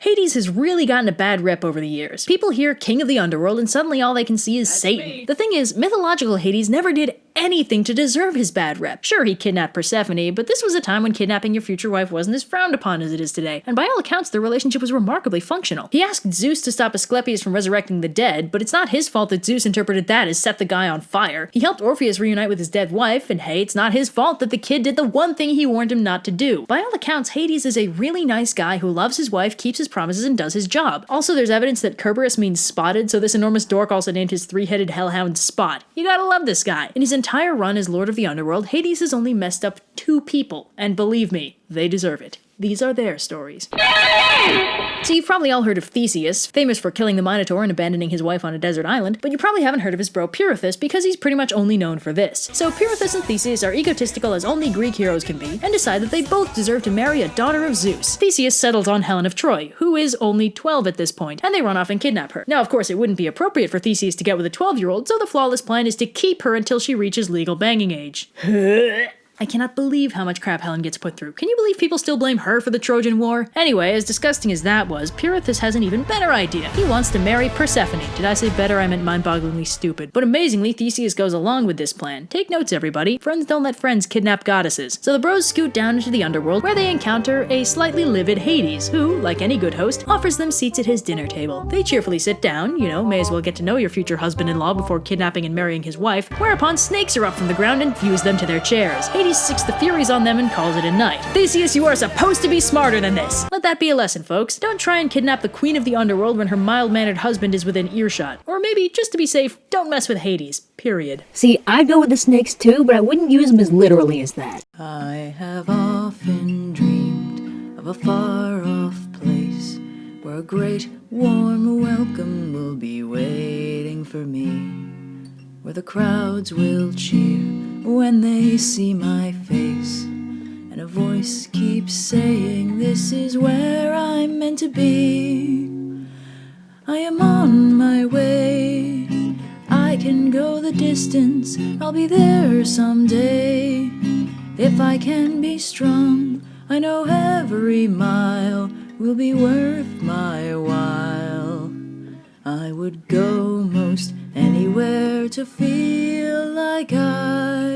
Hades has really gotten a bad rep over the years. People hear King of the Underworld and suddenly all they can see is Satan. me. The thing is, mythological Hades never did anything to deserve his bad rep. Sure, he kidnapped Persephone, but this was a time when kidnapping your future wife wasn't as frowned upon as it is today, and by all accounts, their relationship was remarkably functional. He asked Zeus to stop Asclepius from resurrecting the dead, but it's not his fault that Zeus interpreted that as set the guy on fire. He helped Orpheus reunite with his dead wife, and hey, it's not his fault that the kid did the one thing he warned him not to do. By all accounts, Hades is a really nice guy who loves his wife, keeps his promises, and does his job. Also, there's evidence that Kerberos means spotted, so this enormous dork also named his three-headed hellhound Spot. You gotta love this guy. In his entire run as Lord of the Underworld, Hades has only messed up two people, and believe me, they deserve it. These are their stories. So you've probably all heard of Theseus, famous for killing the Minotaur and abandoning his wife on a desert island, but you probably haven't heard of his bro Pirithous because he's pretty much only known for this. So Pirithous and Theseus are egotistical as only Greek heroes can be, and decide that they both deserve to marry a daughter of Zeus. Theseus settles on Helen of Troy, who is only 12 at this point, and they run off and kidnap her. Now, of course, it wouldn't be appropriate for Theseus to get with a 12-year-old, so the flawless plan is to keep her until she reaches legal banging age. I cannot believe how much crap Helen gets put through. Can you believe people still blame her for the Trojan War? Anyway, as disgusting as that was, Pirithous has an even better idea. He wants to marry Persephone. Did I say better? I meant mind-bogglingly stupid. But amazingly, Theseus goes along with this plan. Take notes, everybody. Friends don't let friends kidnap goddesses. So the bros scoot down into the underworld, where they encounter a slightly livid Hades, who, like any good host, offers them seats at his dinner table. They cheerfully sit down, you know, may as well get to know your future husband-in-law before kidnapping and marrying his wife, whereupon snakes are up from the ground and fuse them to their chairs. Hades sicks the Furies on them and calls it a night. Theseus, you are supposed to be smarter than this! Let that be a lesson, folks. Don't try and kidnap the queen of the underworld when her mild-mannered husband is within earshot. Or maybe, just to be safe, don't mess with Hades. Period. See, I'd go with the snakes too, but I wouldn't use them as literally as that. I have often dreamed of a far off place where a great warm welcome will be waiting for me, where the crowds will cheer when they see my face, and a voice keeps saying, This is where I'm meant to be. I am on my way. I can go the distance, I'll be there someday. If I can be strong, I know every mile will be worth my while. I would go most anywhere to feel like I.